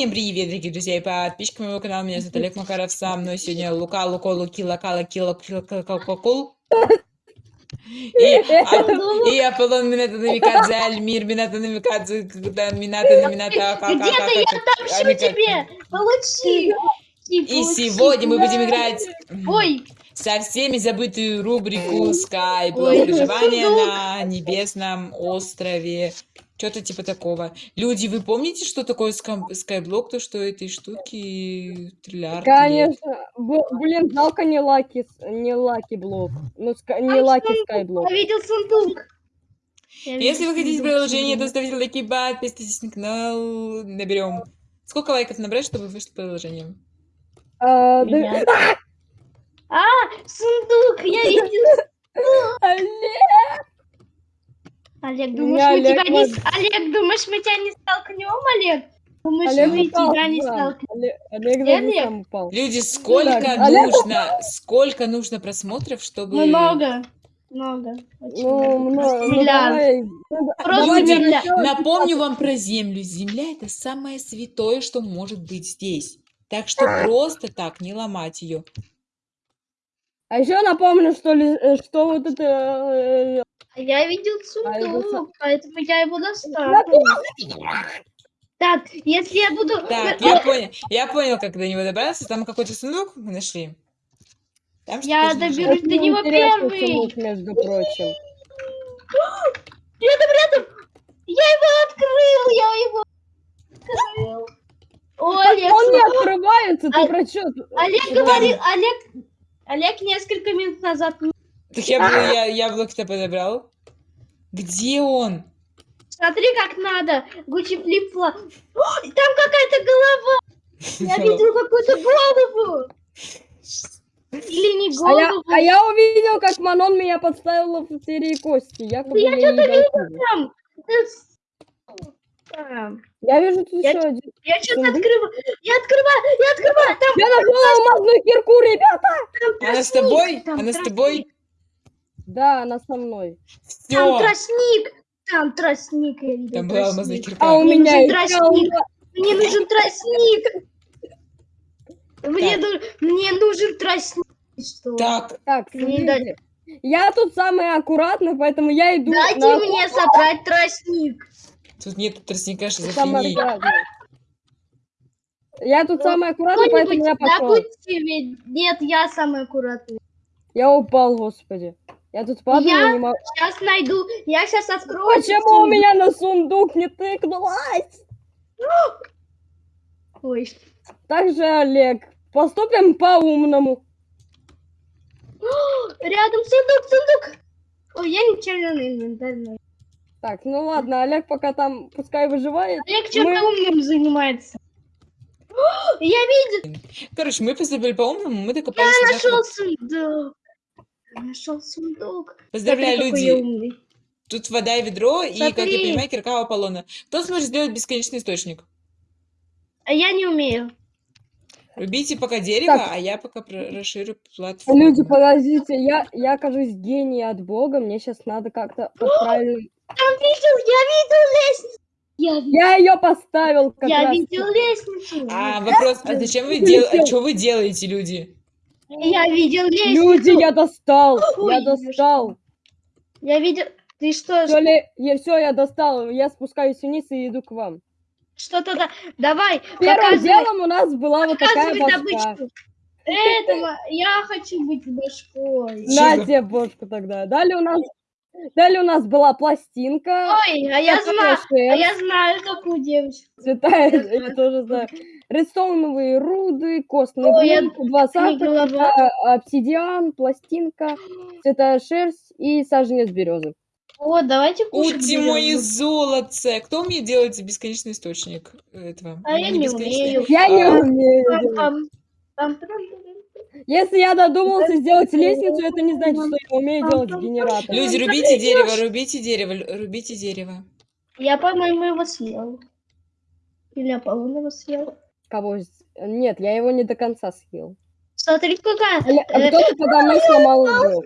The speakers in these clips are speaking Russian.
Всем привет, дорогие друзья и подписчики моего канала. Меня зовут Олег Макаров. Со мной сегодня Лука, Луко, Луки, Лака, Лаки, Лакул. И, Ап- и Аполлон Мината Намикадзе, Альмир Мината Намикадзе, когда Мината Намината, Где-то я отомщу тебе! Получи! И сегодня мы будем играть Ой, со всеми забытую рубрику Skype. Проживание на небесном острове. Что-то типа такого. Люди, вы помните, что такое Skyblock? То, что этой штуки триллиард лет? Конечно. Б- Блин, жалко не lucky, не lucky block. Ну, ска- не Там lucky сундук. Skyblock. я видел сундук. Я Если видел вы хотите приложение, то ставьте лайки, подписывайтесь на канал. Наберем. Сколько лайков набрать, чтобы вышло приложение? А, да-. А, сундук, я видел. Олег, Олег, думаешь, мы тебя не... Олег, думаешь, мы тебя не столкнем, Олег? Думаешь, Олег мы упал тебя не столкнем? Олег, Олег упал. Люди, сколько так, Олег- нужно, сколько нужно просмотров, чтобы... Много. Много. очень Ну, много. много, ну. Ну, Просто начала Напомню вам про Землю. Земля это самое святое, что может быть здесь. Так что просто так не ломать ее. А еще напомню, что, ли, э, что вот это... э, А Я видел А, сундук, поэтому я его достал. Я Так, если я буду... Так, я понял, я понял, как до него добраться. Там какой-то сундук мы нашли. Там Я доберусь. до него первый. сундук, между прочим. Рядом, рядом! Я его открыл, я его открыл. Ой, Олег, Он не открывается, ты А- про что? Олег говорил, Олег, Олег несколько минут назад. Так я, был- я яблоки-то подобрал. Где он? Смотри, как надо. Гуччи флипла. Там какая-то голова. Я видел какую-то голову. Или не А я, голову. а я увидел, как Манон меня подставила в серии кости. Я что-то дал. Там. С- там. Я вижу тут Я- еще один. Я Сундук? открываю. Я открываю, я открываю. Там, Я нашла алмазную кирку, ребята! там Она с тобой? там Она с тростник. тобой? Да, она со мной. Там Все. тростник. Там тростник, я видел. Там была алмазная кирка. А у Мне меня нужен тростник. Мне нужен тростник. Мне, Так. ну- мне нужен тростник. Что? Так, Так, Мне смотрите. дать- Я тут самый аккуратный, поэтому я иду Дайте на мне собрать тростник. Тут нет тростника, аккуратный. Я тут Ну, самый аккуратный, поэтому я пошел. Нет, я самый аккуратный. Я упал, господи. Я тут падаю, Я? не могу. Сейчас найду. Я сейчас открою. Почему у меня на сундук не тыкнулась? Ой. Также, Олег, поступим по-умному. Рядом сундук, сундук. Ой, я ничего не инвентарь. Так, ну ладно, Олег пока там пускай выживает. Олег что-то Мы- умным занимается. Я видел, Короче, мы поступили по-умному, мы докопались. я нашел нашего- сундук. Я нашел сундук. Поздравляю, Смотри, люди. Тут вода и ведро, и, как я Смотри. понимаю, кирка у Аполлона. Кто сможет сделать бесконечный источник? А я не умею. Рубите пока дерево, Так. а я пока расширю платформу. Люди, подождите, я, я кажусь гений от бога, мне сейчас надо как-то подправить. Там видел, я видел лестницу. Я, Я ее поставил как я раз. видел лестницу. А, вопрос, а зачем вы делаете, а что вы делаете, люди? Я видел лестницу. Люди, я достал, Ой, я достал. Я видел... Ты что, Все, ли, я, все, я достал, я спускаюсь вниз и иду к вам. что-то да... Давай, Первым показывай, делом у нас была вот такая башка. добычку. Этого, я хочу быть башкой. Чё На за- тебе бошку тогда. Далее у нас, далее у нас была пластинка. Ой, а я знаю, а я знаю такую девочку. цвета, я тоже знаю. Редстоуновые руды, костный блок, два сапога, обсидиан, пластинка, цвета шерсть и саженец березы. Вот, давайте кушать мои берём. золотце! Кто умеет делать бесконечный источник этого? А я не умею. Я не А. умею. Если я додумался сделать лестницу, это не значит, что я умею делать генератор. Люди, рубите дерево, рубите дерево, рубите дерево. Я, по-моему, его съел. Или Аполлон его съел. Кого? Нет, я его не до конца съел. Смотри, какая. А а кто-то подо мной сломал блок.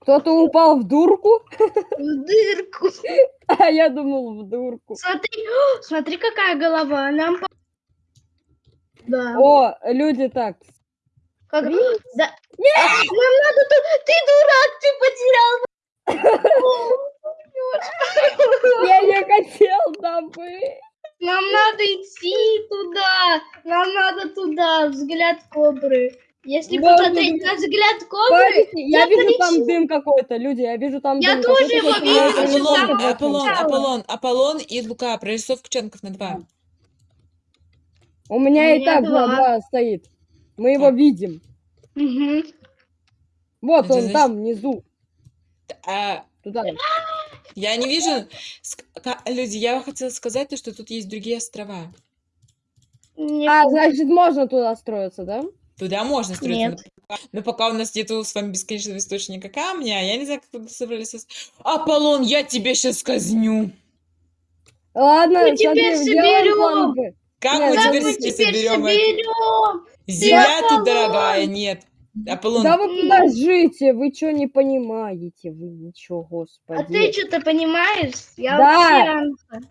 Кто-то упал в дурку, В дырку. а я думал в дурку. Смотри, смотри, какая голова. Нам Да. О, люди так. Как... Да. А, Нам надо тут... Ты дурак, ты потерял. Я не хотел там быть. Нам надо идти туда. Нам надо туда. Взгляд кобры. Если Да, посмотреть на взгляд кобры, Подождите, я я вижу там полечу. дым какой-то, люди, я вижу там Я дым тоже какой-то, его вижу, Аполлон. Аполлон. Аполлон, Аполлон и Лука. Прорисовка четков на два. У меня У и меня так два. два, два стоит. Мы его видим. Мгм. Вот Это он значит- там внизу. А, Туда. я не вижу... Люди, я хотела сказать, то, что тут есть другие острова. Не А, значит, можно туда строиться, да? Туда можно строиться. Нет. Но пока, но пока у нас нету с вами бесконечного источника камня, я не знаю, как вы собрались... Аполлон, я тебя сейчас казню. Ладно, Мы теперь соберем. Как Нет, мы Как теперь мы себе теперь соберем соберем? Земля тут дорогая, нет. Аполлон, Да вы подождите, вы что не понимаете? Вы ничего, господи. А ты что-то понимаешь? Я Да. вообще-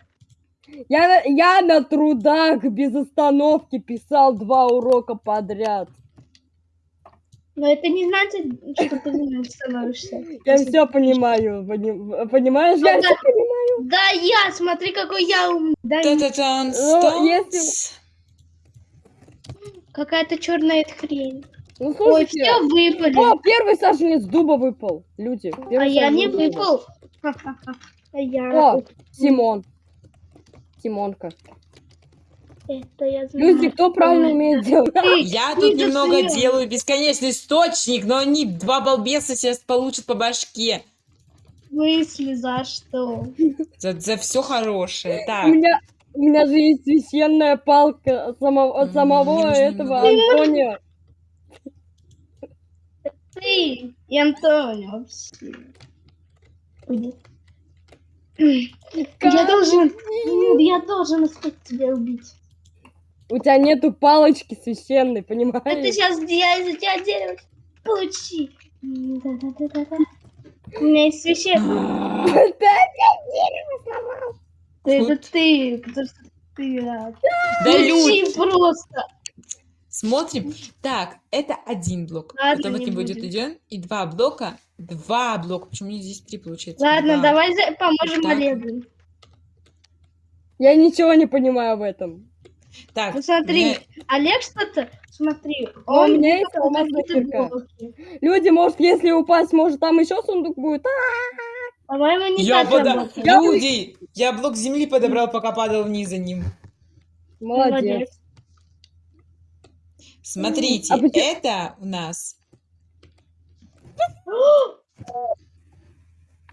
Я, на- я на трудах без остановки писал два урока подряд. Но это не значит, что ты не становишься. Я все понимаю, пони- понимаешь? Я все понимаю. Да я, смотри, какой я умный. Да, я- та-та-тан, Ну, если- какая-то черная хрень. Ну Ой, все выпали. О, первый саженец дуба выпал, люди. а я не дуба. выпал. А я... О, Симон. Симонка. Это я знаю. Люди, кто правильно Ой, умеет делать? Ты, Я ты тут немного делаю бесконечный источник, но они, два балбеса, сейчас получат по башке. Смысле, за что? За, за все хорошее. У Так, меня, у меня же есть священная палка от самого, от самого этого Антония. Ты и Антонио вообще. Я должен... Я должен успеть тебя убить. У тебя нету палочки священной, А ты понимаешь? сейчас я из-за тебя дерево получи. Да-да-да-да-да. У меня есть священный. Это ты, потому что ты рад. да люди, просто. смотрим. Так, это один блок. Ладно, Потом не будет один. И два блока. Два блока. Почему здесь три получается? Ладно, Два. давай за- поможем Так. Олегу. Я ничего не понимаю в этом. Так, Ну смотри, Олег что-то, смотри, А у меня есть алмазная кирка. Люди, может, если упасть, может, там еще сундук будет? А, По-моему, не Я так пода- Люди, я блок земли подобрал, пока падал вниз за ним. молодец. Смотрите, А почему- это у нас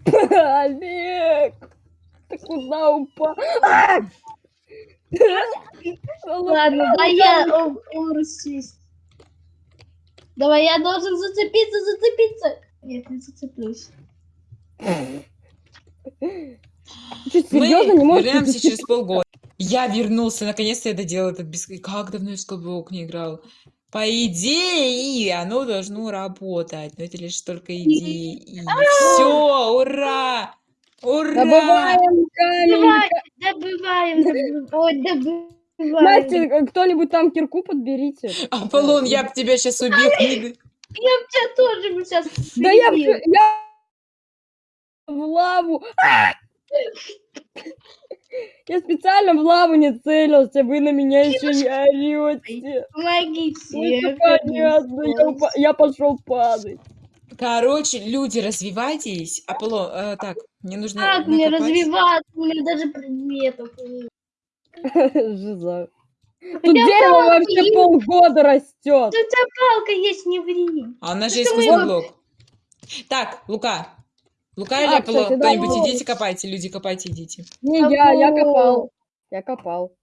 Олег, ты куда упал? А! Ладно, да я урусись. Давай, я должен зацепиться, зацепиться. Нет, не зацеплюсь. Что, Мы серьезно не можешь? вернемся через полгода. Я вернулся, наконец-то я доделал этот бес... Как давно я в Скоблок не играл? По идее, оно должно работать, но это лишь только идеи. Все, ура! Ура! Добываем камень. Добываем, добываем. Настя, кто-нибудь там кирку подберите. Аполлон, я б тебя сейчас убил. Я бы тебя тоже бы сейчас Да я, я в лаву. А! Я специально в лаву не целился, вы на меня еще не орете. Помогите. Понятно, я, пошел падать. Короче, люди, развивайтесь. Аполлон, э, так, мне нужно Как мне развиваться? У меня даже предметов нет. Жиза. Тут дерево вообще есть? полгода растет. У тебя палка есть, не ври. А у нас же есть мы искусственный его- блок. Так, Лука. Лука или А, да, Кто-нибудь идите копайте, люди, копайте, идите. Не, я, я копал. Я копал.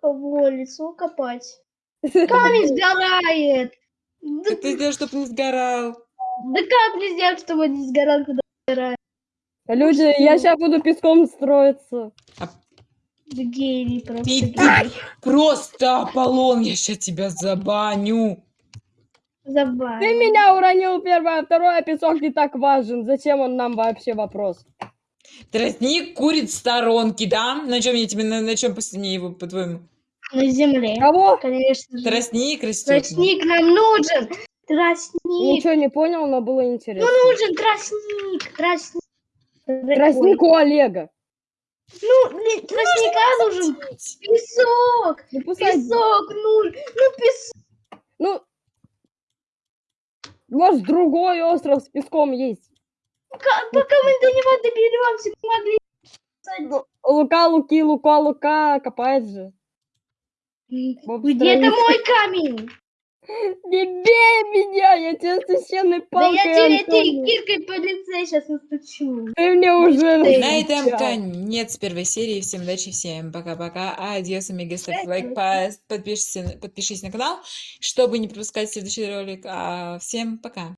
Кого лицо копать? Камень сгорает. Да, Как ты сделал, чтобы не сгорал? да как мне сделать, чтобы он не сгорал, когда сгорает? Люди, я сейчас буду песком строиться. Да гений просто. Ты- гений. Просто Аполлон, я сейчас тебя забаню. Забавно. Ты меня уронил первое, а второе, песок не так важен. Зачем он нам вообще вопрос? Тростник курит в сторонке, да? На чем я тебе, на, на чем последний его, по-твоему? На земле. Кого? Конечно же. Тростник растет. Тростник нам нужен. Тростник. Ничего не понял, но было Ну интересно. нужен тростник. Тростник. Тростник у Олега. Ну, блин, тростника нужен песок. Ну, Песок нужен. Ну, песок. ну, может, другой остров с песком есть. Пока мы до него доберемся, мы могли... Ну, Лука, Луки, Лука, Лука копает же. Где-то мой камень. Не бей меня, я тебе священной Да палкой, я тебе этой киркой по лице сейчас настучу. Ты мне уже. На этом конец первой серии. Всем удачи, всем пока-пока. Адьос, амигос, ставь лайк, по- подпишись, подпишись на канал, чтобы не пропускать следующий ролик. А, Всем пока.